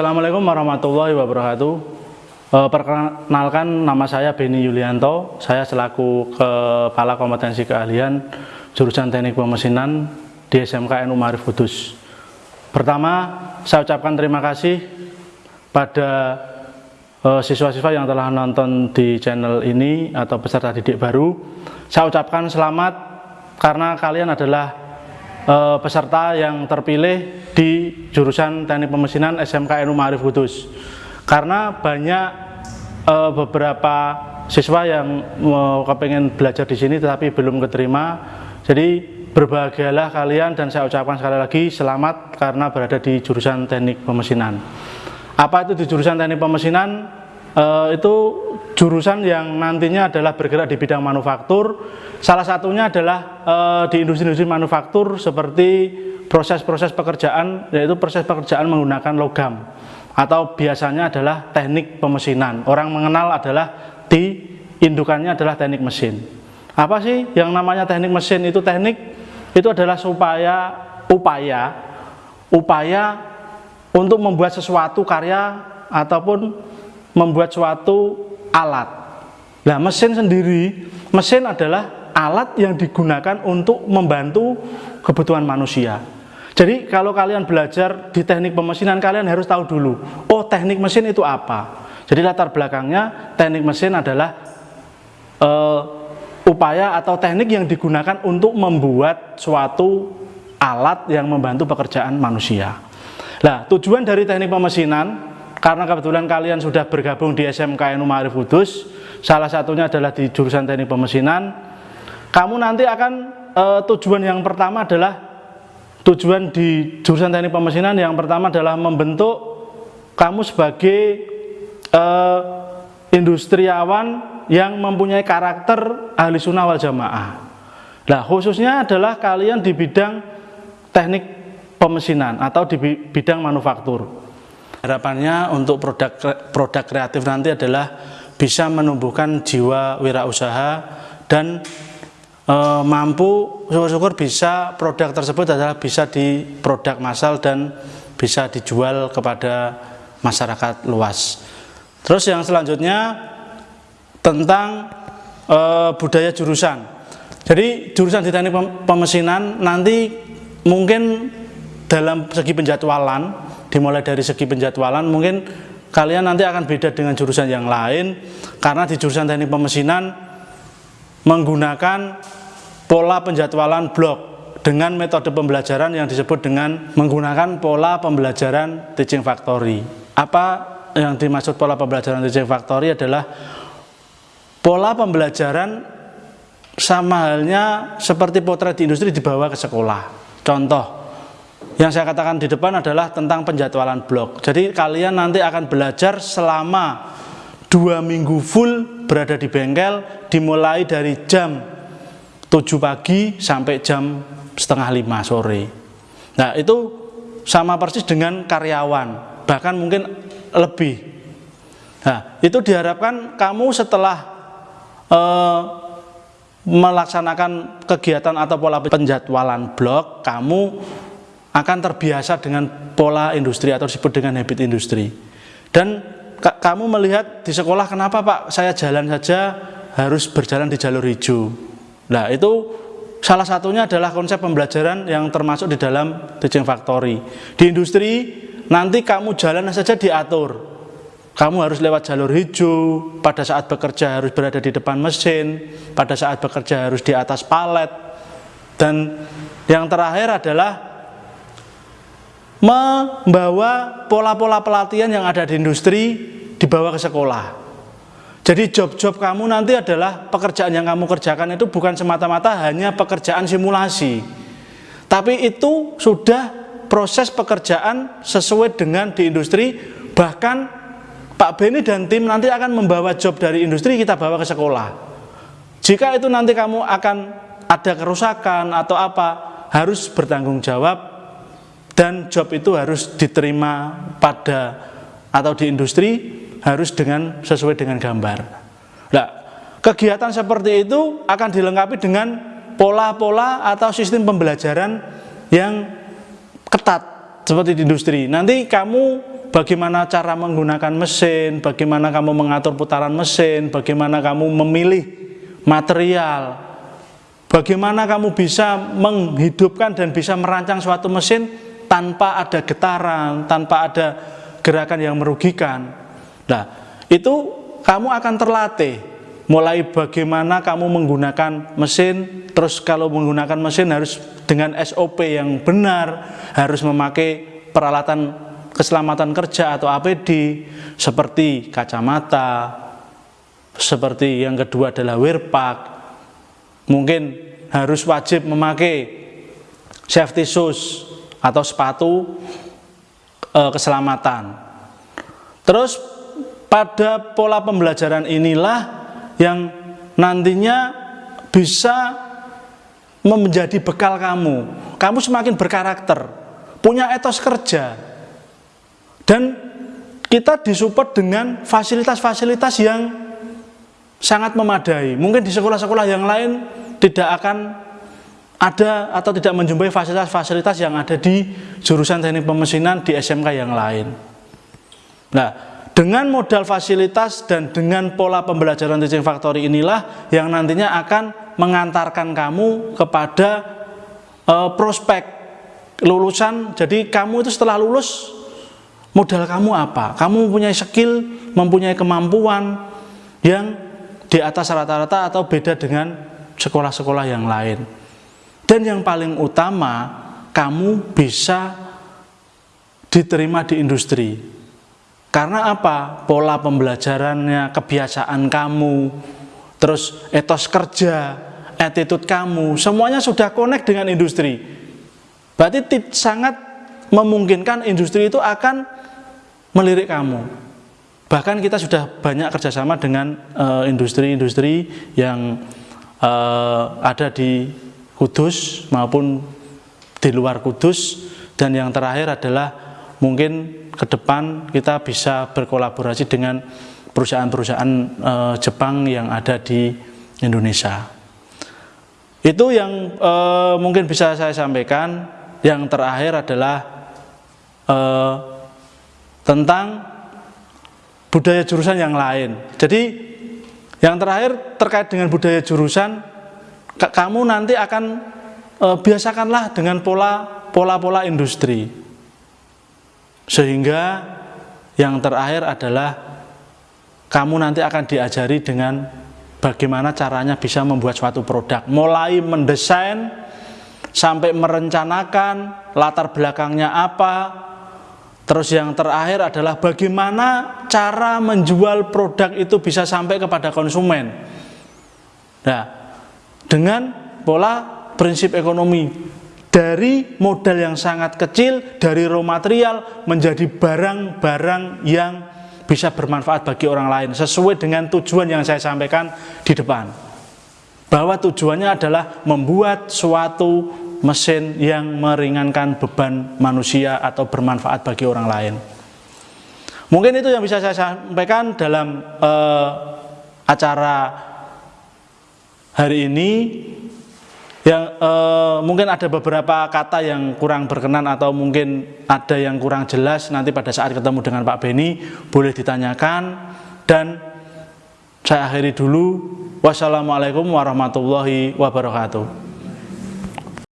Assalamualaikum warahmatullahi wabarakatuh. Eh, perkenalkan nama saya Beni Yulianto. Saya selaku Kepala Kompetensi Keahlian jurusan Teknik Pemesinan di SMK NU Marif Kudus. Pertama, saya ucapkan terima kasih pada eh, siswa-siswa yang telah nonton di channel ini atau peserta didik baru. Saya ucapkan selamat karena kalian adalah uh, peserta yang terpilih di jurusan Teknik Pemesinan SMK NU Ma'arif Kudus. Karena banyak uh, beberapa siswa yang mau kepengen belajar di sini tetapi belum keterima. Jadi berbahagialah kalian dan saya ucapkan sekali lagi selamat karena berada di jurusan Teknik Pemesinan. Apa itu di jurusan Teknik Pemesinan? Uh, itu jurusan yang nantinya adalah bergerak di bidang manufaktur. Salah satunya adalah uh, di industri-industri manufaktur seperti proses-proses pekerjaan, yaitu proses pekerjaan menggunakan logam atau biasanya adalah teknik pemesinan. Orang mengenal adalah di indukannya adalah teknik mesin. Apa sih yang namanya teknik mesin itu teknik itu adalah supaya upaya upaya untuk membuat sesuatu karya ataupun membuat suatu alat. Nah, mesin sendiri, mesin adalah alat yang digunakan untuk membantu kebutuhan manusia. Jadi kalau kalian belajar di teknik pemesinan, kalian harus tahu dulu, oh teknik mesin itu apa. Jadi latar belakangnya teknik mesin adalah uh, upaya atau teknik yang digunakan untuk membuat suatu alat yang membantu pekerjaan manusia. Nah, tujuan dari teknik pemesinan karena kebetulan kalian sudah bergabung di SMK NU Ma'arif Kudus, salah satunya adalah di jurusan teknik pemesinan, kamu nanti akan e, tujuan yang pertama adalah tujuan di jurusan teknik pemesinan yang pertama adalah membentuk kamu sebagai e, industriawan yang mempunyai karakter ahli sunnah wal jamaah. Nah khususnya adalah kalian di bidang teknik pemesinan atau di bidang manufaktur. Harapannya untuk produk produk kreatif nanti adalah bisa menumbuhkan jiwa wirausaha dan e, mampu syukur-syukur bisa produk tersebut adalah bisa di produk massal dan bisa dijual kepada masyarakat luas. Terus yang selanjutnya tentang e, budaya jurusan. Jadi jurusan di teknik pemesinan nanti mungkin dalam segi penjadwalan dimulai dari segi penjadwalan mungkin kalian nanti akan beda dengan jurusan yang lain. Karena di jurusan teknik pemesinan menggunakan pola penjadwalan blok dengan metode pembelajaran yang disebut dengan menggunakan pola pembelajaran teaching factory. Apa yang dimaksud pola pembelajaran teaching factory adalah pola pembelajaran sama halnya seperti potret di industri dibawa ke sekolah. Contoh yang saya katakan di depan adalah tentang penjadwalan blok. Jadi kalian nanti akan belajar selama dua minggu full berada di bengkel, dimulai dari jam 7 pagi sampai jam setengah lima sore. Nah itu sama persis dengan karyawan, bahkan mungkin lebih. Nah itu diharapkan kamu setelah eh, melaksanakan kegiatan atau pola penjadwalan blok, kamu akan terbiasa dengan pola industri atau disebut dengan habit industri. Dan kamu melihat di sekolah kenapa Pak saya jalan saja harus berjalan di jalur hijau. Nah itu salah satunya adalah konsep pembelajaran yang termasuk di dalam teaching factory. Di industri nanti kamu jalan saja diatur. Kamu harus lewat jalur hijau, pada saat bekerja harus berada di depan mesin, pada saat bekerja harus di atas palet. Dan yang terakhir adalah membawa pola-pola pelatihan yang ada di industri dibawa ke sekolah. Jadi job-job kamu nanti adalah pekerjaan yang kamu kerjakan itu bukan semata-mata hanya pekerjaan simulasi. Tapi itu sudah proses pekerjaan sesuai dengan di industri, bahkan Pak Beni dan tim nanti akan membawa job dari industri kita bawa ke sekolah. Jika itu nanti kamu akan ada kerusakan atau apa, harus bertanggung jawab dan job itu harus diterima pada atau di industri harus dengan sesuai dengan gambar. Nah, kegiatan seperti itu akan dilengkapi dengan pola-pola atau sistem pembelajaran yang ketat seperti di industri. Nanti kamu bagaimana cara menggunakan mesin, bagaimana kamu mengatur putaran mesin, bagaimana kamu memilih material, bagaimana kamu bisa menghidupkan dan bisa merancang suatu mesin tanpa ada getaran, tanpa ada gerakan yang merugikan. Nah, itu kamu akan terlatih mulai bagaimana kamu menggunakan mesin. Terus kalau menggunakan mesin harus dengan SOP yang benar harus memakai peralatan keselamatan kerja atau APD seperti kacamata seperti yang kedua adalah wear pack mungkin harus wajib memakai safety shoes atau sepatu e, keselamatan terus pada pola pembelajaran inilah yang nantinya bisa menjadi bekal kamu. Kamu semakin berkarakter, punya etos kerja. Dan kita disupport dengan fasilitas-fasilitas yang sangat memadai. Mungkin di sekolah-sekolah yang lain tidak akan ada atau tidak menjumpai fasilitas-fasilitas yang ada di jurusan teknik pemesinan di SMK yang lain. Nah, dengan modal fasilitas dan dengan pola pembelajaran teaching factory inilah yang nantinya akan mengantarkan kamu kepada e, prospek lulusan. Jadi kamu itu setelah lulus modal kamu apa? Kamu mempunyai skill, mempunyai kemampuan yang di atas rata-rata atau beda dengan sekolah-sekolah yang lain. Dan yang paling utama, kamu bisa diterima di industri karena apa? Pola pembelajarannya, kebiasaan kamu, terus etos kerja, attitude kamu, semuanya sudah connect dengan industri. Berarti sangat memungkinkan industri itu akan melirik kamu. Bahkan kita sudah banyak kerjasama dengan eh, industri-industri uh, yang uh, ada di Kudus maupun di luar Kudus dan yang terakhir adalah mungkin ke depan kita bisa berkolaborasi dengan perusahaan-perusahaan e, Jepang yang ada di Indonesia. Itu yang e, mungkin bisa saya sampaikan. Yang terakhir adalah e, tentang budaya jurusan yang lain. Jadi yang terakhir terkait dengan budaya jurusan, kamu nanti akan e, biasakanlah dengan pola pola-pola industri. Sehingga yang terakhir adalah kamu nanti akan diajari dengan bagaimana caranya bisa membuat suatu produk. Mulai mendesain sampai merencanakan latar belakangnya apa. Terus yang terakhir adalah bagaimana cara menjual produk itu bisa sampai kepada konsumen. Nah, dengan pola prinsip ekonomi dari modal yang sangat kecil, dari raw material menjadi barang-barang yang bisa bermanfaat bagi orang lain sesuai dengan tujuan yang saya sampaikan di depan. Bahwa tujuannya adalah membuat suatu mesin yang meringankan beban manusia atau bermanfaat bagi orang lain. Mungkin itu yang bisa saya sampaikan dalam uh, acara hari ini yang eh, mungkin ada beberapa kata yang kurang berkenan atau mungkin ada yang kurang jelas nanti pada saat ketemu dengan Pak Beni boleh ditanyakan. Dan saya akhiri dulu. Wassalamualaikum warahmatullahi wabarakatuh